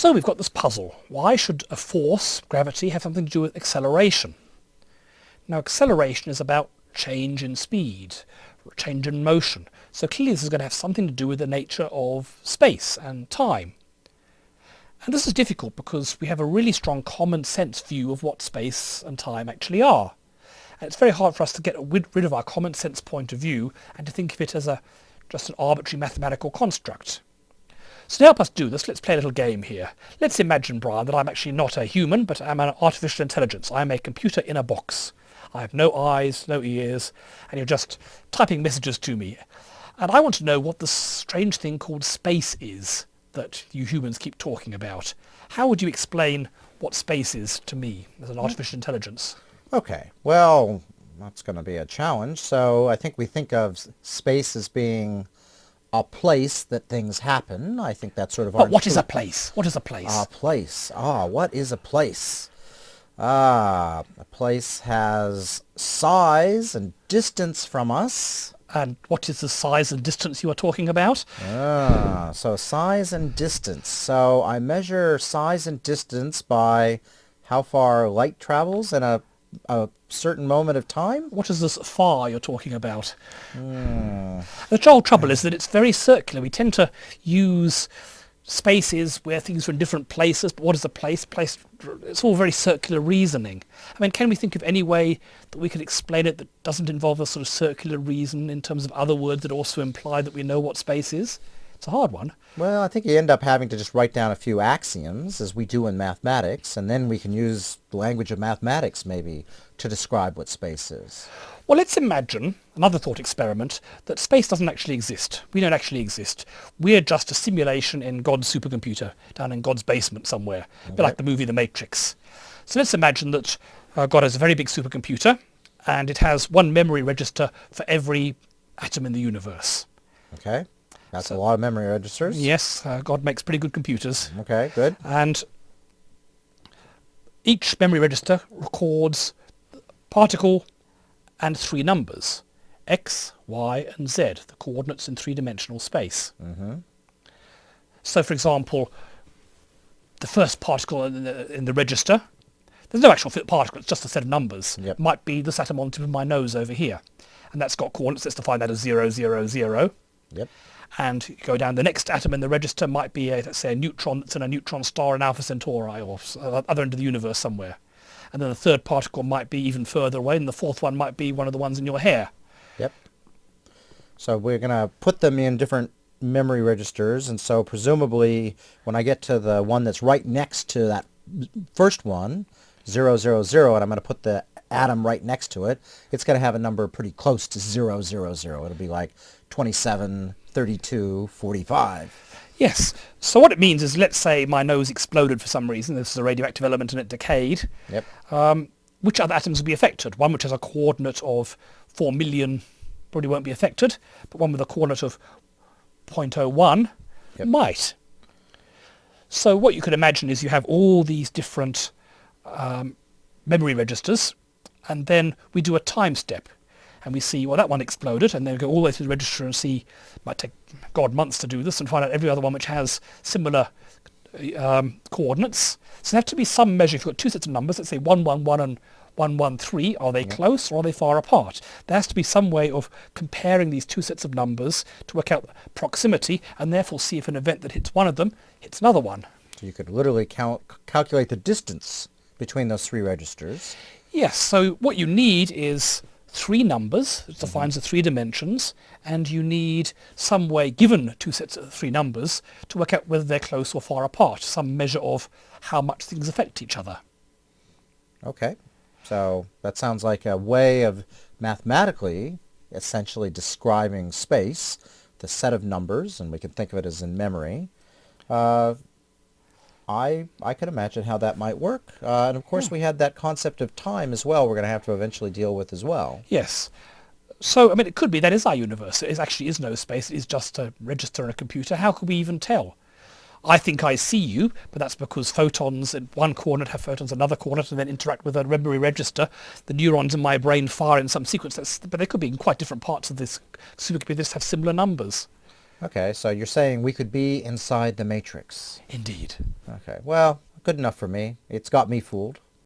So we've got this puzzle. Why should a force, gravity, have something to do with acceleration? Now acceleration is about change in speed, change in motion. So clearly this is going to have something to do with the nature of space and time. And this is difficult because we have a really strong common sense view of what space and time actually are. And it's very hard for us to get rid of our common sense point of view and to think of it as a just an arbitrary mathematical construct. To help us do this, let's play a little game here. Let's imagine, Brian, that I'm actually not a human, but I'm an artificial intelligence. I'm a computer in a box. I have no eyes, no ears, and you're just typing messages to me. And I want to know what this strange thing called space is that you humans keep talking about. How would you explain what space is to me as an hmm. artificial intelligence? Okay, well, that's going to be a challenge. So I think we think of space as being a place that things happen. I think that's sort of But what is a place? What is a place? A place. Ah, what is a place? Ah, a place has size and distance from us. And what is the size and distance you are talking about? Ah, so size and distance. So I measure size and distance by how far light travels in a, a certain moment of time. What is this far you're talking about? Mm. The whole trouble is that it's very circular. We tend to use spaces where things are in different places, but what is a place? Place, it's all very circular reasoning. I mean, can we think of any way that we could explain it that doesn't involve a sort of circular reason in terms of other words that also imply that we know what space is? It's a hard one. Well, I think you end up having to just write down a few axioms, as we do in mathematics, and then we can use the language of mathematics, maybe, to describe what space is. Well, let's imagine, another thought experiment, that space doesn't actually exist. We don't actually exist. We're just a simulation in God's supercomputer, down in God's basement somewhere, a bit like the movie The Matrix. So let's imagine that uh, God has a very big supercomputer, and it has one memory register for every atom in the universe. Okay. That's so, a lot of memory registers. Yes, uh, God makes pretty good computers. Okay, good. And each memory register records particle and three numbers, x, y, and z, the coordinates in three-dimensional space. Mm-hmm. So, for example, the first particle in the, in the, register, there's no actual particle, it's just a set of numbers, yep. might be this atom on the tip of my nose over here. And that's got coordinates, let's define that as 0, 0, 0. Yep. And you go down, the next atom in the register might be, a, let's say, a neutron that's in a neutron star in Alpha Centauri or uh, other end of the universe somewhere and then the third particle might be even further away, and the fourth one might be one of the ones in your hair. Yep. So we're going to put them in different memory registers, and so presumably when I get to the one that's right next to that first one, 000, and I'm going to put the atom right next to it, it's going to have a number pretty close to 000. It'll be like 27, 32, 45. Yes. So what it means is, let's say my nose exploded for some reason. This is a radioactive element and it decayed. Yep. Um, which other atoms will be affected? One which has a coordinate of 4 million probably won't be affected, but one with a coordinate of 0.01 yep. might. So what you could imagine is you have all these different um, memory registers, and then we do a time step and we see, well, that one exploded, and then we go all the way through the register and see, might take, God, months to do this, and find out every other one which has similar um, coordinates. So there have to be some measure. If you've got two sets of numbers, let's say 111 and 113, are they close or are they far apart? There has to be some way of comparing these two sets of numbers to work out proximity and therefore see if an event that hits one of them hits another one. So you could literally cal calculate the distance between those three registers. Yes, so what you need is three numbers, it defines the three dimensions, and you need some way, given two sets of three numbers, to work out whether they're close or far apart, some measure of how much things affect each other. Okay. So that sounds like a way of mathematically essentially describing space, the set of numbers, and we can think of it as in memory, uh, I I could imagine how that might work. Uh, and of course, yeah. we had that concept of time as well. We're going to have to eventually deal with as well. Yes. So I mean, it could be that is our universe. It is actually is no space. It is just a register in a computer. How could we even tell? I think I see you, but that's because photons in one coordinate have photons in another coordinate and then interact with a memory register. The neurons in my brain fire in some sequence, that's, but they could be in quite different parts of this supercomputer. Just have similar numbers. Okay, so you're saying we could be inside the matrix. Indeed. Okay, well, good enough for me. It's got me fooled.